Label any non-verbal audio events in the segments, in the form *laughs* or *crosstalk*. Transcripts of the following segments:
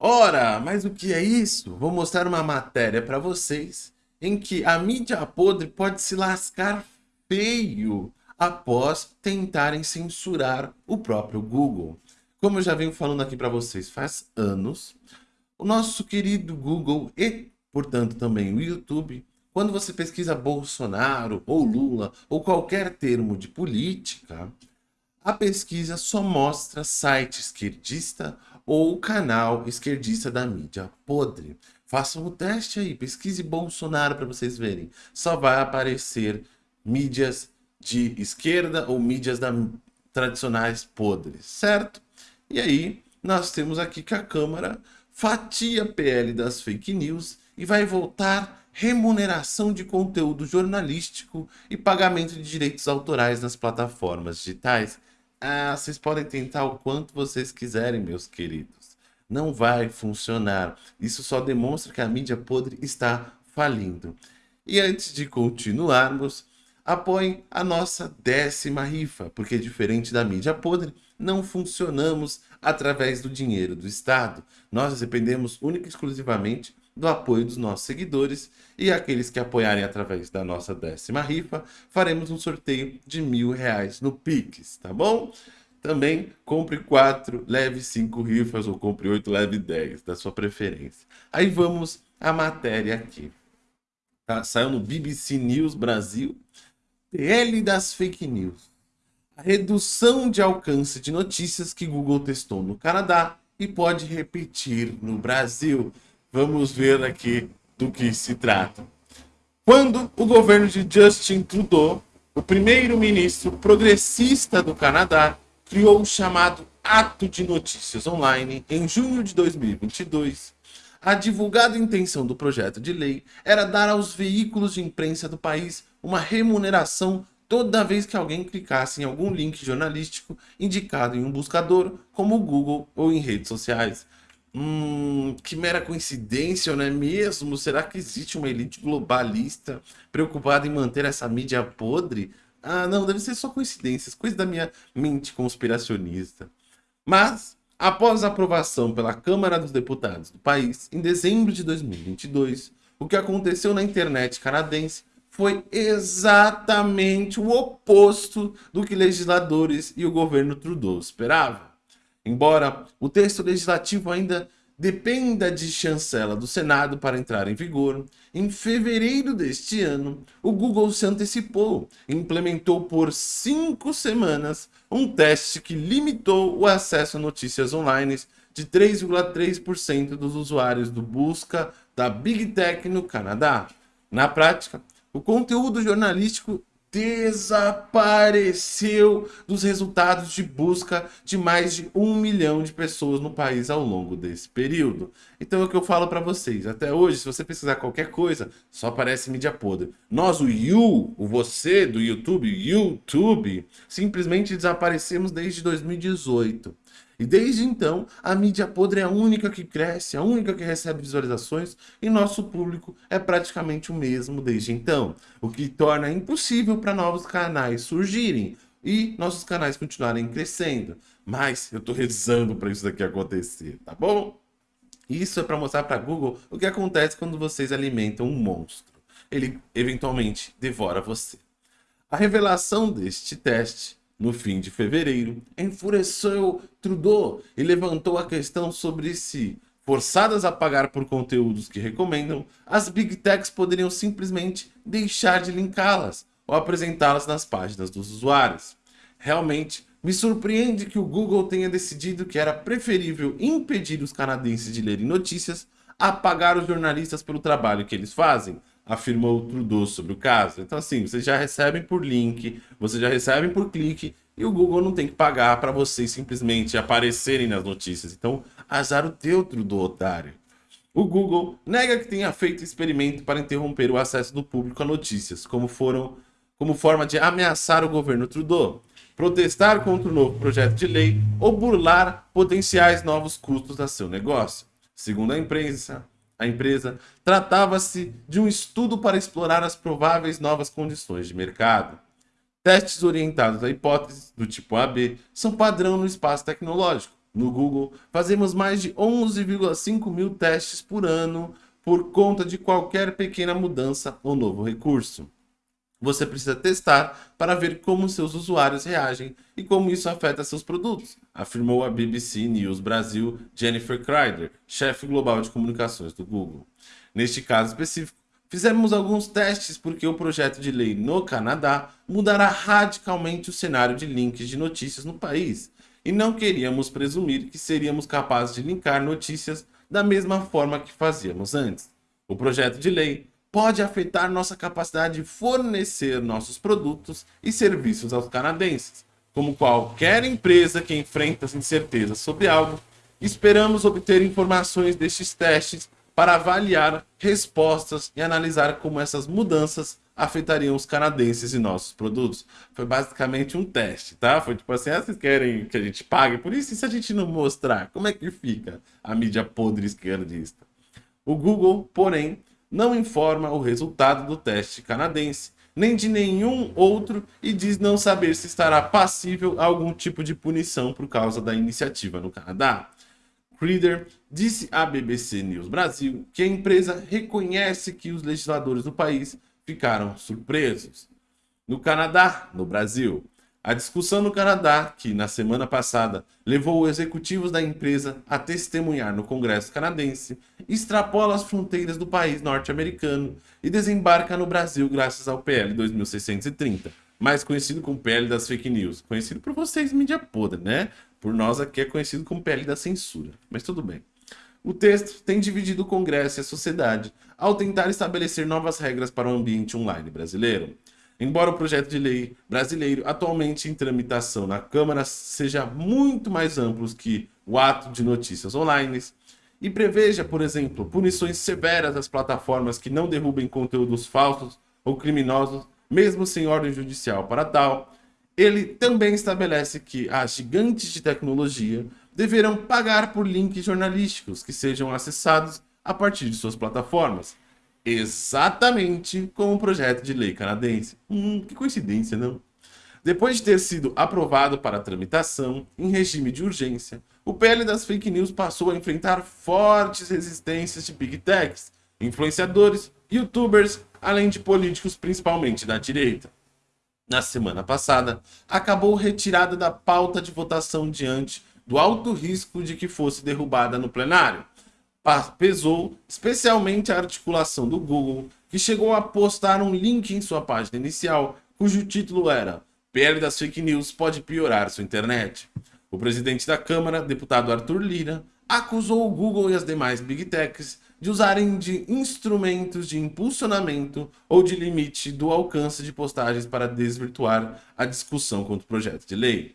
Ora, mas o que é isso? Vou mostrar uma matéria para vocês em que a mídia podre pode se lascar feio após tentarem censurar o próprio Google. Como eu já venho falando aqui para vocês faz anos, o nosso querido Google e, portanto, também o YouTube, quando você pesquisa Bolsonaro ou Lula ou qualquer termo de política, a pesquisa só mostra site esquerdista ou canal esquerdista da mídia podre. Façam o teste aí, pesquise Bolsonaro para vocês verem. Só vai aparecer mídias de esquerda ou mídias da, tradicionais podres, certo? E aí, nós temos aqui que a Câmara fatia PL das fake news e vai voltar remuneração de conteúdo jornalístico e pagamento de direitos autorais nas plataformas digitais. Ah, vocês podem tentar o quanto vocês quiserem, meus queridos. Não vai funcionar. Isso só demonstra que a mídia podre está falindo. E antes de continuarmos, apoiem a nossa décima rifa, porque diferente da mídia podre, não funcionamos através do dinheiro do Estado. Nós dependemos única e exclusivamente do apoio dos nossos seguidores e aqueles que apoiarem através da nossa décima rifa, faremos um sorteio de mil reais no Pix, tá bom? Também compre quatro, leve cinco rifas ou compre oito, leve dez, da sua preferência. Aí vamos à matéria aqui. Tá? Saiu no BBC News Brasil PL das fake news. A redução de alcance de notícias que Google testou no Canadá e pode repetir no Brasil. Vamos ver aqui do que se trata. Quando o governo de Justin Trudeau, o primeiro-ministro progressista do Canadá, criou o chamado Ato de Notícias Online em junho de 2022, a divulgada intenção do projeto de lei era dar aos veículos de imprensa do país uma remuneração toda vez que alguém clicasse em algum link jornalístico indicado em um buscador, como o Google ou em redes sociais. Hum, que mera coincidência, não é mesmo? Será que existe uma elite globalista preocupada em manter essa mídia podre? Ah, não, deve ser só coincidências, coisa da minha mente conspiracionista. Mas Após a aprovação pela Câmara dos Deputados do país, em dezembro de 2022, o que aconteceu na internet canadense foi exatamente o oposto do que legisladores e o governo Trudeau esperavam. Embora o texto legislativo ainda dependa de chancela do Senado para entrar em vigor, em fevereiro deste ano, o Google se antecipou e implementou por cinco semanas um teste que limitou o acesso a notícias online de 3,3% dos usuários do busca da Big Tech no Canadá. Na prática, o conteúdo jornalístico desapareceu dos resultados de busca de mais de um milhão de pessoas no país ao longo desse período. Então é o que eu falo para vocês. Até hoje, se você pesquisar qualquer coisa, só aparece mídia podre. Nós, o You, o você do YouTube, YouTube, simplesmente desaparecemos desde 2018. E desde então, a mídia podre é a única que cresce, a única que recebe visualizações e nosso público é praticamente o mesmo desde então, o que torna impossível para novos canais surgirem e nossos canais continuarem crescendo. Mas eu estou rezando para isso daqui acontecer, tá bom? Isso é para mostrar para Google o que acontece quando vocês alimentam um monstro. Ele eventualmente devora você. A revelação deste teste no fim de fevereiro, enfureceu Trudeau e levantou a questão sobre se, forçadas a pagar por conteúdos que recomendam, as Big Techs poderiam simplesmente deixar de linká-las ou apresentá-las nas páginas dos usuários. Realmente, me surpreende que o Google tenha decidido que era preferível impedir os canadenses de lerem notícias a pagar os jornalistas pelo trabalho que eles fazem, afirmou Trudeau sobre o caso. Então, assim, vocês já recebem por link, vocês já recebem por clique, e o Google não tem que pagar para vocês simplesmente aparecerem nas notícias. Então, azar o teu, Trudeau, otário. O Google nega que tenha feito experimento para interromper o acesso do público a notícias, como, foram, como forma de ameaçar o governo Trudeau, protestar contra o novo projeto de lei ou burlar potenciais novos custos a seu negócio. Segundo a imprensa, a empresa, tratava-se de um estudo para explorar as prováveis novas condições de mercado. Testes orientados a hipóteses do tipo AB são padrão no espaço tecnológico, no Google, fazemos mais de 11,5 mil testes por ano por conta de qualquer pequena mudança ou novo recurso. Você precisa testar para ver como seus usuários reagem e como isso afeta seus produtos, afirmou a BBC News Brasil Jennifer Kreider, chefe global de comunicações do Google. Neste caso específico, fizemos alguns testes porque o projeto de lei no Canadá mudará radicalmente o cenário de links de notícias no país, e não queríamos presumir que seríamos capazes de linkar notícias da mesma forma que fazíamos antes. O projeto de lei pode afetar nossa capacidade de fornecer nossos produtos e serviços aos canadenses. Como qualquer empresa que enfrenta incertezas sobre algo, esperamos obter informações destes testes para avaliar respostas e analisar como essas mudanças afetariam os canadenses e nossos produtos. Foi basicamente um teste, tá? Foi tipo assim, ah, vocês querem que a gente pague por isso? E se a gente não mostrar, como é que fica a mídia podre esquerdista? O Google, porém, não informa o resultado do teste canadense, nem de nenhum outro e diz não saber se estará passível a algum tipo de punição por causa da iniciativa no Canadá. Creeder disse à BBC News Brasil que a empresa reconhece que os legisladores do país ficaram surpresos. No Canadá, no Brasil, a discussão no Canadá, que na semana passada levou os executivos da empresa a testemunhar no Congresso canadense, extrapola as fronteiras do país norte-americano e desembarca no Brasil graças ao PL 2630, mais conhecido como PL das fake news. Conhecido por vocês, mídia podre, né? Por nós aqui é conhecido como PL da censura, mas tudo bem. O texto tem dividido o Congresso e a sociedade ao tentar estabelecer novas regras para o ambiente online brasileiro. Embora o projeto de lei brasileiro atualmente em tramitação na Câmara seja muito mais amplo que o ato de notícias online e preveja, por exemplo, punições severas às plataformas que não derrubem conteúdos falsos ou criminosos, mesmo sem ordem judicial para tal, ele também estabelece que as gigantes de tecnologia deverão pagar por links jornalísticos que sejam acessados a partir de suas plataformas, exatamente como o projeto de lei canadense. Hum, que coincidência, não? Depois de ter sido aprovado para tramitação em regime de urgência, o PL das fake news passou a enfrentar fortes resistências de big techs, influenciadores, youtubers, além de políticos principalmente da direita. Na semana passada, acabou retirada da pauta de votação diante do alto risco de que fosse derrubada no plenário, pesou especialmente a articulação do Google, que chegou a postar um link em sua página inicial, cujo título era PL das fake news pode piorar sua internet. O presidente da Câmara, deputado Arthur Lira, acusou o Google e as demais Big Techs de usarem de instrumentos de impulsionamento ou de limite do alcance de postagens para desvirtuar a discussão contra o projeto de lei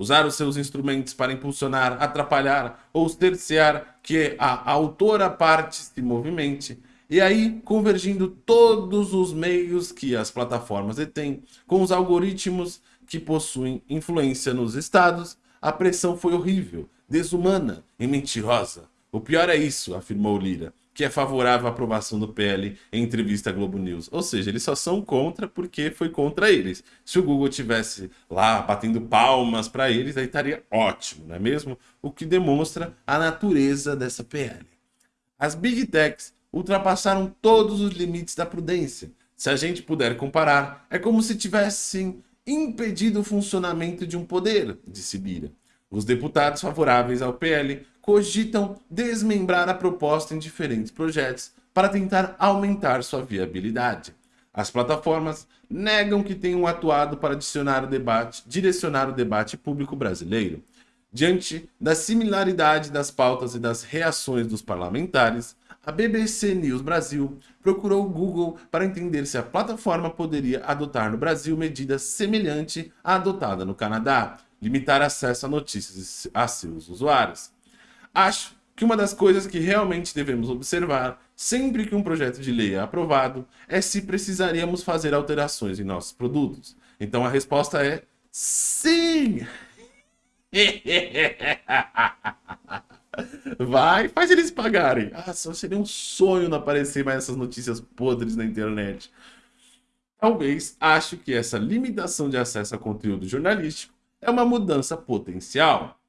usar os seus instrumentos para impulsionar, atrapalhar ou terciar que a autora parte se movimente, e aí convergindo todos os meios que as plataformas detêm com os algoritmos que possuem influência nos estados, a pressão foi horrível, desumana e mentirosa. O pior é isso, afirmou Lira que é favorável à aprovação do PL em entrevista à Globo News. Ou seja, eles só são contra porque foi contra eles. Se o Google tivesse lá batendo palmas para eles, aí estaria ótimo, não é mesmo? O que demonstra a natureza dessa PL. As Big Techs ultrapassaram todos os limites da prudência. Se a gente puder comparar, é como se tivessem impedido o funcionamento de um poder, disse Bira. Os deputados favoráveis ao PL cogitam desmembrar a proposta em diferentes projetos para tentar aumentar sua viabilidade. As plataformas negam que tenham atuado para o debate, direcionar o debate público brasileiro. Diante da similaridade das pautas e das reações dos parlamentares, a BBC News Brasil procurou o Google para entender se a plataforma poderia adotar no Brasil medida semelhante à adotada no Canadá, limitar acesso a notícias a seus usuários. Acho que uma das coisas que realmente devemos observar sempre que um projeto de lei é aprovado é se precisaríamos fazer alterações em nossos produtos. Então a resposta é sim! *laughs* Vai, faz eles pagarem. Ah, só seria um sonho não aparecer mais essas notícias podres na internet. Talvez acho que essa limitação de acesso a conteúdo jornalístico é uma mudança potencial.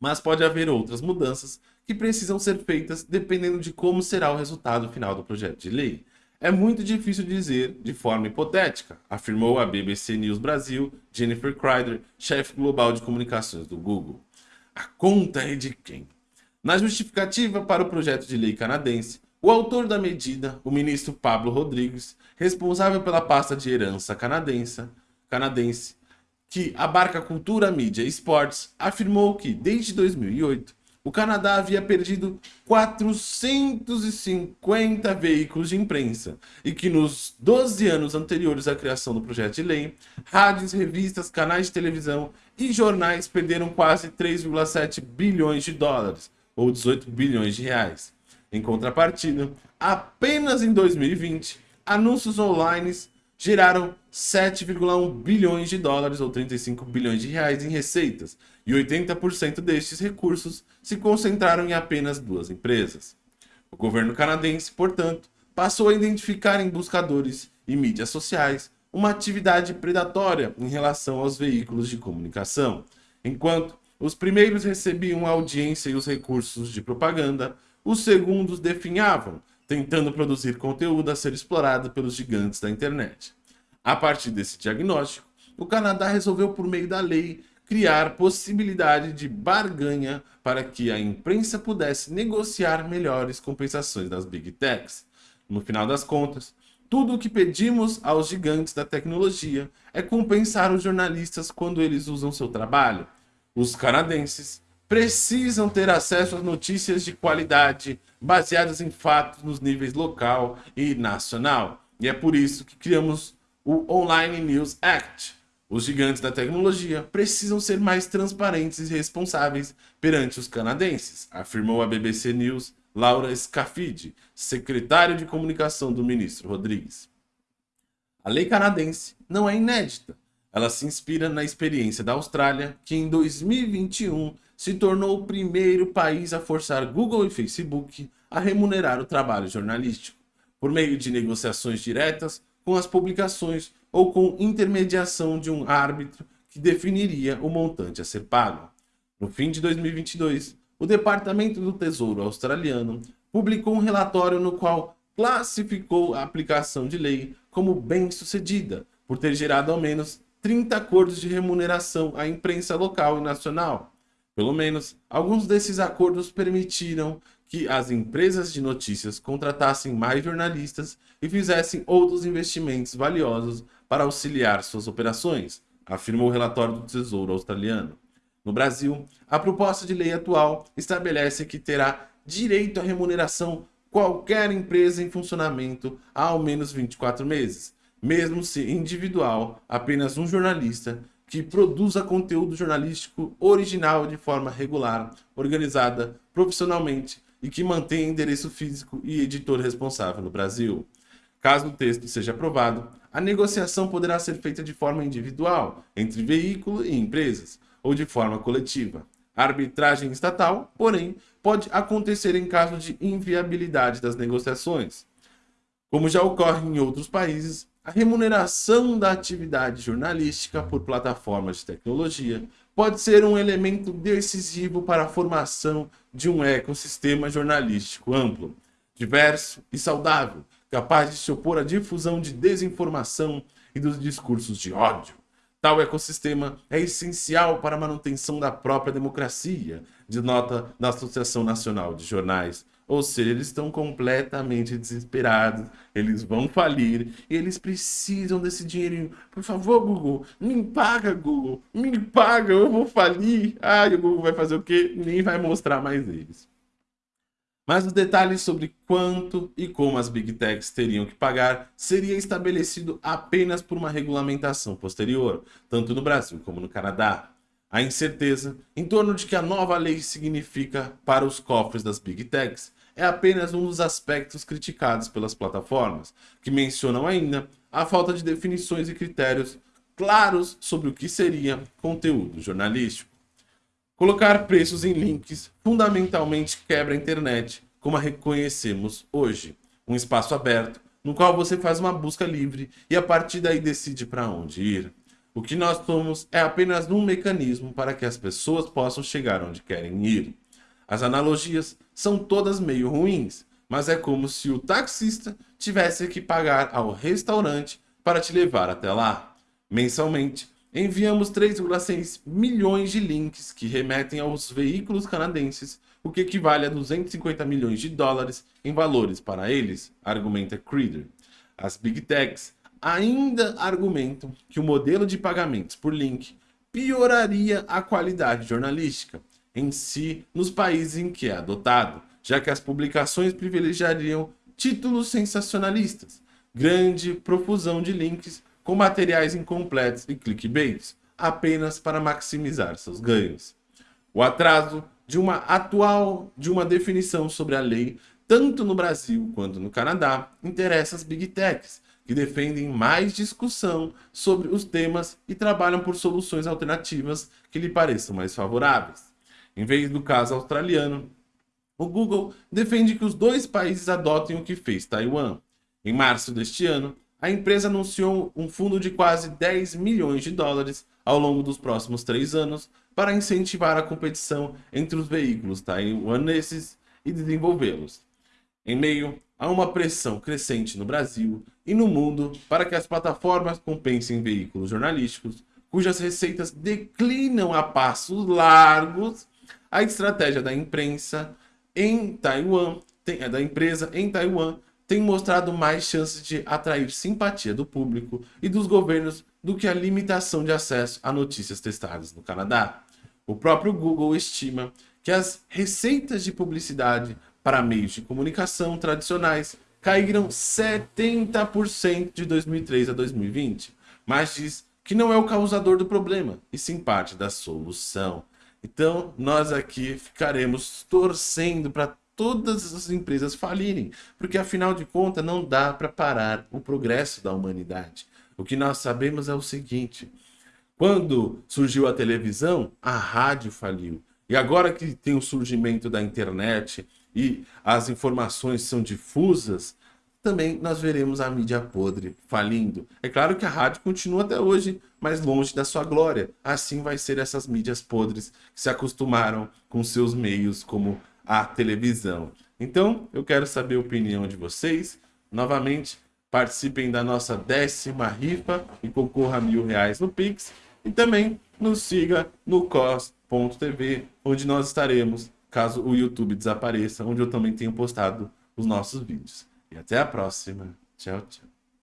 Mas pode haver outras mudanças que precisam ser feitas dependendo de como será o resultado final do projeto de lei. É muito difícil dizer de forma hipotética, afirmou a BBC News Brasil Jennifer Crider, chefe global de comunicações do Google. A conta é de quem? Na justificativa para o projeto de lei canadense, o autor da medida, o ministro Pablo Rodrigues, responsável pela pasta de herança canadense, canadense que abarca cultura, mídia e esportes, afirmou que, desde 2008, o Canadá havia perdido 450 veículos de imprensa e que nos 12 anos anteriores à criação do projeto de lei, rádios, revistas, canais de televisão e jornais perderam quase 3,7 bilhões de dólares, ou 18 bilhões de reais. Em contrapartida, apenas em 2020, anúncios online geraram 7,1 bilhões de dólares ou 35 bilhões de reais em receitas, e 80% destes recursos se concentraram em apenas duas empresas. O governo canadense, portanto, passou a identificar em buscadores e mídias sociais uma atividade predatória em relação aos veículos de comunicação. Enquanto os primeiros recebiam a audiência e os recursos de propaganda, os segundos definhavam, tentando produzir conteúdo a ser explorado pelos gigantes da internet. A partir desse diagnóstico, o Canadá resolveu, por meio da lei, criar possibilidade de barganha para que a imprensa pudesse negociar melhores compensações das Big Techs. No final das contas, tudo o que pedimos aos gigantes da tecnologia é compensar os jornalistas quando eles usam seu trabalho. Os canadenses precisam ter acesso às notícias de qualidade baseadas em fatos nos níveis local e nacional. E é por isso que criamos o Online News Act. Os gigantes da tecnologia precisam ser mais transparentes e responsáveis perante os canadenses, afirmou a BBC News Laura Scafidi, secretária de comunicação do ministro Rodrigues. A lei canadense não é inédita. Ela se inspira na experiência da Austrália, que em 2021 se tornou o primeiro país a forçar Google e Facebook a remunerar o trabalho jornalístico, por meio de negociações diretas com as publicações ou com intermediação de um árbitro que definiria o montante a ser pago. No fim de 2022, o Departamento do Tesouro australiano publicou um relatório no qual classificou a aplicação de lei como bem-sucedida, por ter gerado ao menos 30 acordos de remuneração à imprensa local e nacional. Pelo menos, alguns desses acordos permitiram que as empresas de notícias contratassem mais jornalistas e fizessem outros investimentos valiosos para auxiliar suas operações, afirmou o relatório do Tesouro Australiano. No Brasil, a proposta de lei atual estabelece que terá direito à remuneração qualquer empresa em funcionamento há ao menos 24 meses, mesmo se individual, apenas um jornalista que produza conteúdo jornalístico original de forma regular, organizada profissionalmente e que mantém endereço físico e editor responsável no Brasil. Caso o texto seja aprovado, a negociação poderá ser feita de forma individual, entre veículo e empresas, ou de forma coletiva. A arbitragem estatal, porém, pode acontecer em caso de inviabilidade das negociações. Como já ocorre em outros países, a remuneração da atividade jornalística por plataformas de tecnologia pode ser um elemento decisivo para a formação de um ecossistema jornalístico amplo, diverso e saudável, capaz de se opor à difusão de desinformação e dos discursos de ódio. Tal ecossistema é essencial para a manutenção da própria democracia, de nota da Associação Nacional de Jornais, ou seja, eles estão completamente desesperados, eles vão falir e eles precisam desse dinheirinho. Por favor, Google, me paga, Google, me paga, eu vou falir. Ai, o Google vai fazer o quê? Nem vai mostrar mais eles. Mas os detalhes sobre quanto e como as Big Techs teriam que pagar seria estabelecido apenas por uma regulamentação posterior, tanto no Brasil como no Canadá. A incerteza em torno de que a nova lei significa para os cofres das Big Techs é apenas um dos aspectos criticados pelas plataformas, que mencionam ainda a falta de definições e critérios claros sobre o que seria conteúdo jornalístico. Colocar preços em links fundamentalmente quebra a internet, como a reconhecemos hoje, um espaço aberto no qual você faz uma busca livre e a partir daí decide para onde ir. O que nós somos é apenas um mecanismo para que as pessoas possam chegar onde querem ir. As analogias são todas meio ruins, mas é como se o taxista tivesse que pagar ao restaurante para te levar até lá. Mensalmente, enviamos 3,6 milhões de links que remetem aos veículos canadenses, o que equivale a 250 milhões de dólares em valores para eles, argumenta Creeder. As Big Techs ainda argumentam que o modelo de pagamentos por link pioraria a qualidade jornalística em si nos países em que é adotado, já que as publicações privilegiariam títulos sensacionalistas, grande profusão de links com materiais incompletos e clickbaits, apenas para maximizar seus ganhos. O atraso de uma atual de uma definição sobre a lei, tanto no Brasil quanto no Canadá, interessa as Big Techs, que defendem mais discussão sobre os temas e trabalham por soluções alternativas que lhe pareçam mais favoráveis. Em vez do caso australiano, o Google defende que os dois países adotem o que fez Taiwan. Em março deste ano, a empresa anunciou um fundo de quase 10 milhões de dólares ao longo dos próximos três anos para incentivar a competição entre os veículos taiwaneses e desenvolvê-los. Em meio há uma pressão crescente no Brasil e no mundo para que as plataformas compensem veículos jornalísticos cujas receitas declinam a passos largos, a estratégia da imprensa em Taiwan, tem, é, da empresa em Taiwan, tem mostrado mais chances de atrair simpatia do público e dos governos do que a limitação de acesso a notícias testadas no Canadá. O próprio Google estima que as receitas de publicidade para meios de comunicação tradicionais caíram 70% de 2003 a 2020, mas diz que não é o causador do problema, e sim parte da solução. Então, nós aqui ficaremos torcendo para todas as empresas falirem, porque afinal de contas não dá para parar o progresso da humanidade. O que nós sabemos é o seguinte, quando surgiu a televisão, a rádio faliu. E agora que tem o surgimento da internet, e as informações são difusas, também nós veremos a mídia podre falindo. É claro que a rádio continua até hoje, mas longe da sua glória. Assim vai ser essas mídias podres que se acostumaram com seus meios como a televisão. Então, eu quero saber a opinião de vocês. Novamente, participem da nossa décima rifa e concorra a mil reais no Pix. E também nos siga no cos.tv, onde nós estaremos caso o YouTube desapareça, onde eu também tenho postado os nossos vídeos. E até a próxima. Tchau, tchau.